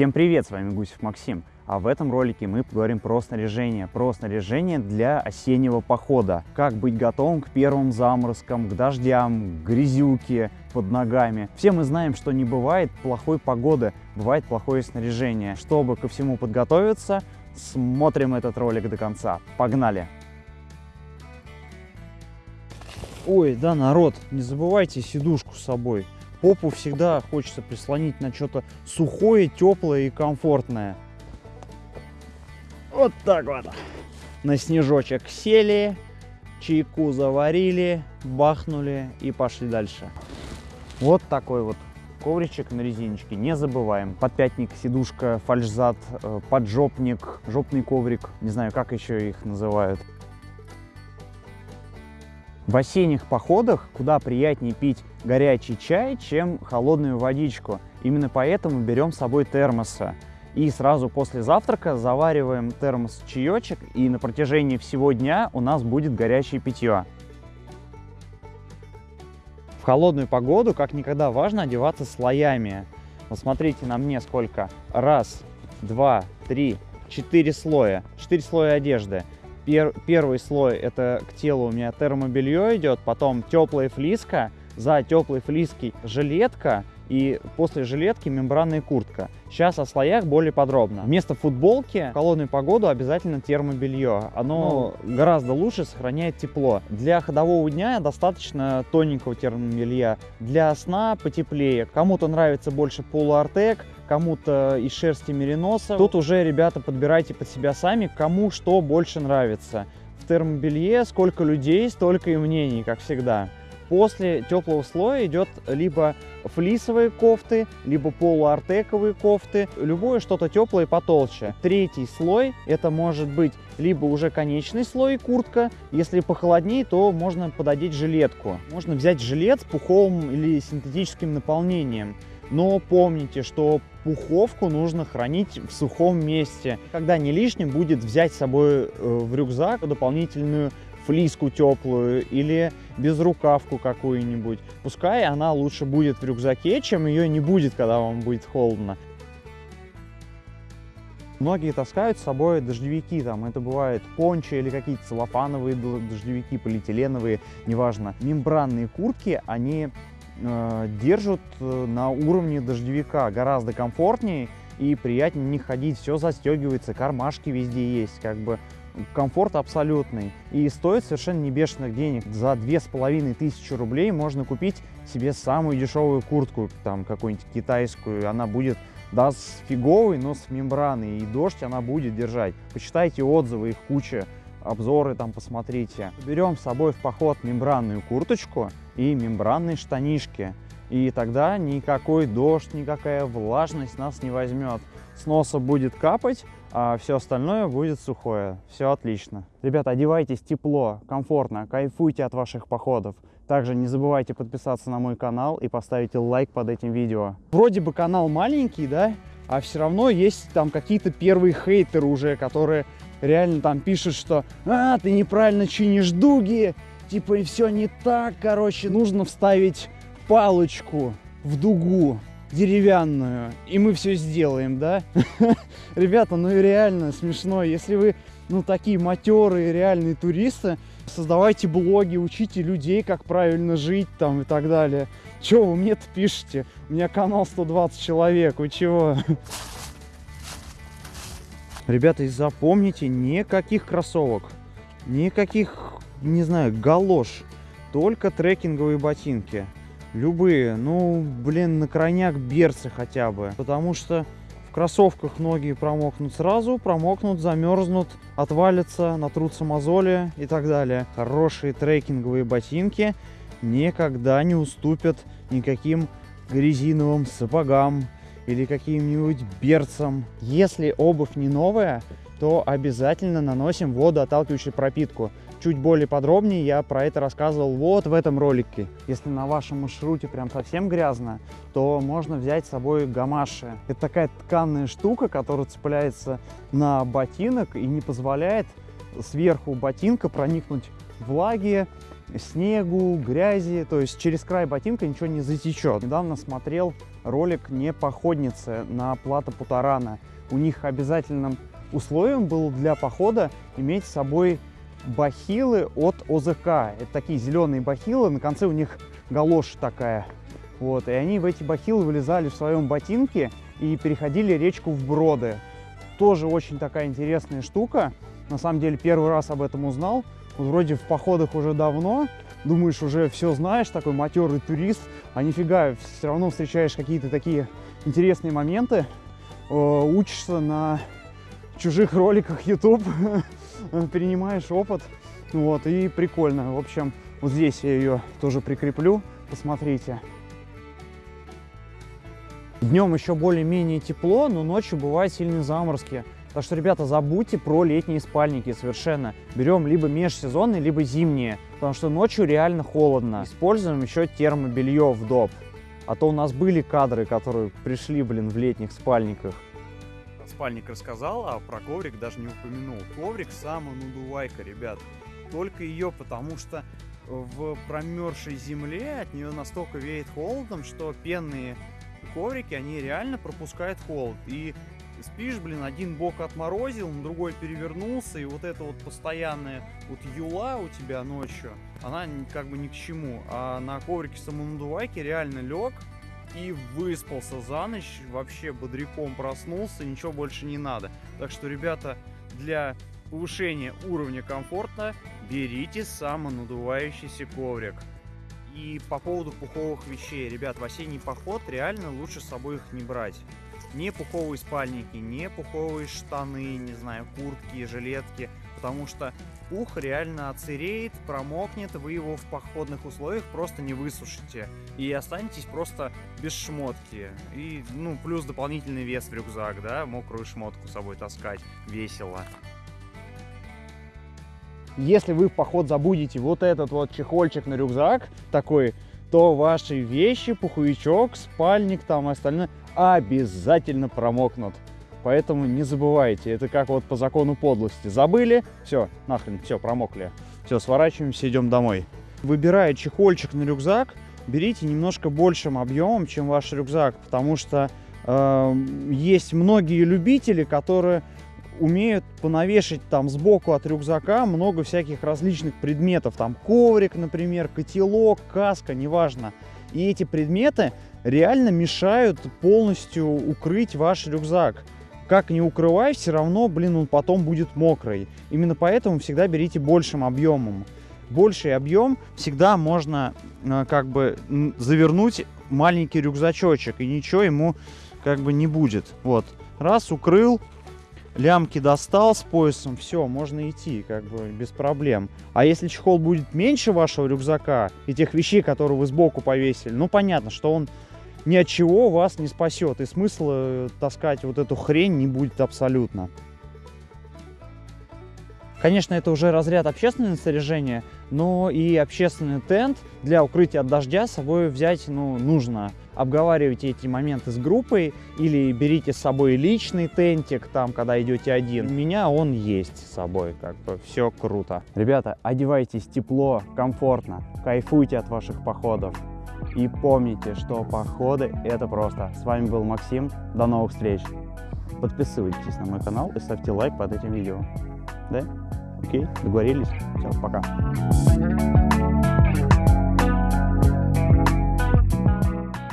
Всем привет, с вами Гусев Максим. А в этом ролике мы поговорим про снаряжение, про снаряжение для осеннего похода. Как быть готовым к первым заморозкам, к дождям, к грязюке под ногами. Все мы знаем, что не бывает плохой погоды, бывает плохое снаряжение. Чтобы ко всему подготовиться, смотрим этот ролик до конца. Погнали! Ой, да, народ, не забывайте сидушку с собой. Попу всегда хочется прислонить на что-то сухое, теплое и комфортное. Вот так вот. На снежочек сели, чайку заварили, бахнули и пошли дальше. Вот такой вот ковричек на резиночке, не забываем. Подпятник, сидушка, фальшзад, э, поджопник, жопный коврик, не знаю, как еще их называют. В осенних походах куда приятнее пить горячий чай, чем холодную водичку. Именно поэтому берем с собой термосы. И сразу после завтрака завариваем термос чаечек, и на протяжении всего дня у нас будет горячее питье. В холодную погоду как никогда важно одеваться слоями. Вот смотрите на мне сколько. Раз, два, три, четыре слоя. Четыре слоя одежды. Пер, первый слой это к телу у меня термобелье идет, потом теплая флиска, за теплой флиской жилетка и после жилетки мембранная куртка. Сейчас о слоях более подробно. Вместо футболки в холодную погоду обязательно термобелье. Оно ну, гораздо лучше сохраняет тепло. Для ходового дня достаточно тоненького термобелья. Для сна потеплее. Кому-то нравится больше полуартек, кому-то из шерсти мериноса. Тут уже, ребята, подбирайте под себя сами, кому что больше нравится. В термобелье сколько людей, столько и мнений, как всегда. После теплого слоя идет либо флисовые кофты, либо полуартековые кофты, любое что-то теплое потолще. Третий слой это может быть либо уже конечный слой куртка, если похолоднее, то можно пододеть жилетку. Можно взять жилет с пуховым или синтетическим наполнением. Но помните, что пуховку нужно хранить в сухом месте. Когда не лишним будет взять с собой э, в рюкзак дополнительную флиску теплую или безрукавку какую-нибудь. Пускай она лучше будет в рюкзаке, чем ее не будет, когда вам будет холодно. Многие таскают с собой дождевики, там это бывает пончо или какие-то целлофановые дождевики, полиэтиленовые, неважно. Мембранные куртки, они держат э, на уровне дождевика гораздо комфортнее и приятнее не ходить. Все застегивается, кармашки везде есть, как бы комфорт абсолютный. И стоит совершенно не бешеных денег. За две с половиной тысячи рублей можно купить себе самую дешевую куртку, там какую-нибудь китайскую. Она будет да, с фиговой, но с мембраной. И дождь она будет держать. Почитайте отзывы, их куча обзоры там посмотрите. Берем с собой в поход мембранную курточку и мембранные штанишки. И тогда никакой дождь, никакая влажность нас не возьмет. С носа будет капать, а все остальное будет сухое. Все отлично. Ребята, одевайтесь тепло, комфортно, кайфуйте от ваших походов. Также не забывайте подписаться на мой канал и поставить лайк под этим видео. Вроде бы канал маленький, да? А все равно есть там какие-то первые хейтеры уже, которые реально там пишут, что «А, ты неправильно чинишь дуги», типа и все не так, короче, нужно вставить палочку в дугу деревянную, и мы все сделаем, да? Ребята, ну и реально смешно, если вы, ну, такие матерые реальные туристы, создавайте блоги, учите людей, как правильно жить там и так далее. Чего вы мне-то пишете? У меня канал 120 человек, вы чего? Ребята, запомните, никаких кроссовок, никаких, не знаю, галош, только трекинговые ботинки. Любые, ну, блин, на крайняк берцы хотя бы, потому что в кроссовках ноги промокнут сразу, промокнут, замерзнут, отвалятся, натрутся мозоли и так далее. Хорошие трекинговые ботинки никогда не уступят никаким резиновым сапогам, или каким-нибудь берцем. Если обувь не новая, то обязательно наносим водоотталкивающую пропитку. Чуть более подробнее я про это рассказывал вот в этом ролике. Если на вашем маршруте прям совсем грязно, то можно взять с собой гамаши. Это такая тканная штука, которая цепляется на ботинок и не позволяет сверху ботинка проникнуть влаги, снегу, грязи, то есть через край ботинка ничего не затечет. Недавно смотрел ролик не походницы на плато Путарана. У них обязательным условием было для похода иметь с собой бахилы от ОЗК. Это такие зеленые бахилы, на конце у них галоша такая. Вот, и они в эти бахилы вылезали в своем ботинке и переходили речку в броды. Тоже очень такая интересная штука. На самом деле первый раз об этом узнал. Вот вроде в походах уже давно, думаешь, уже все знаешь, такой матерый турист, а нифига, все равно встречаешь какие-то такие интересные моменты, э, учишься на чужих роликах YouTube, перенимаешь опыт, вот, и прикольно. В общем, вот здесь я ее тоже прикреплю, посмотрите. Днем еще более-менее тепло, но ночью бывают сильные заморозки. Так что, ребята, забудьте про летние спальники совершенно. Берем либо межсезонные, либо зимние, потому что ночью реально холодно. Используем еще термобелье в доп. А то у нас были кадры, которые пришли, блин, в летних спальниках. Спальник рассказал, а про коврик даже не упомянул. Коврик самонадувайка, ребят. Только ее, потому что в промерзшей земле от нее настолько веет холодом, что пенные коврики, они реально пропускают холод. И спишь, блин, один бок отморозил, другой перевернулся, и вот эта вот постоянная вот юла у тебя ночью, она как бы ни к чему. А на коврике самонадувайки реально лег и выспался за ночь, вообще бодряком проснулся, ничего больше не надо. Так что, ребята, для повышения уровня комфорта берите самонадувающийся коврик. И по поводу пуховых вещей, ребят, в осенний поход реально лучше с собой их не брать. Не пуховые спальники, не пуховые штаны, не знаю, куртки, жилетки, потому что пух реально отсыреет, промокнет, вы его в походных условиях просто не высушите. И останетесь просто без шмотки. И, ну, плюс дополнительный вес в рюкзак, да, мокрую шмотку с собой таскать весело. Если вы в поход забудете вот этот вот чехольчик на рюкзак такой, то ваши вещи, пуховичок, спальник там и остальное обязательно промокнут. Поэтому не забывайте, это как вот по закону подлости. Забыли, все, нахрен, все, промокли. Все, сворачиваемся, идем домой. Выбирая чехольчик на рюкзак, берите немножко большим объемом, чем ваш рюкзак, потому что э, есть многие любители, которые умеют понавешать там сбоку от рюкзака много всяких различных предметов. Там коврик, например, котелок, каска, неважно. И эти предметы реально мешают полностью укрыть ваш рюкзак. Как не укрывай, все равно, блин, он потом будет мокрый. Именно поэтому всегда берите большим объемом. Больший объем всегда можно э, как бы завернуть маленький рюкзачочек, и ничего ему как бы не будет. Вот, раз, укрыл, лямки достал с поясом, все, можно идти, как бы без проблем. А если чехол будет меньше вашего рюкзака и тех вещей, которые вы сбоку повесили, ну понятно, что он ни от чего вас не спасет. И смысла э, таскать вот эту хрень не будет абсолютно. Конечно, это уже разряд общественного снаряжения, но и общественный тент для укрытия от дождя с собой взять ну, нужно. Обговаривайте эти моменты с группой или берите с собой личный тентик, там, когда идете один. У меня он есть с собой, как бы все круто. Ребята, одевайтесь тепло, комфортно, кайфуйте от ваших походов. И помните, что походы это просто. С вами был Максим, до новых встреч. Подписывайтесь на мой канал и ставьте лайк под этим видео. Да? Окей, договорились? Все, пока.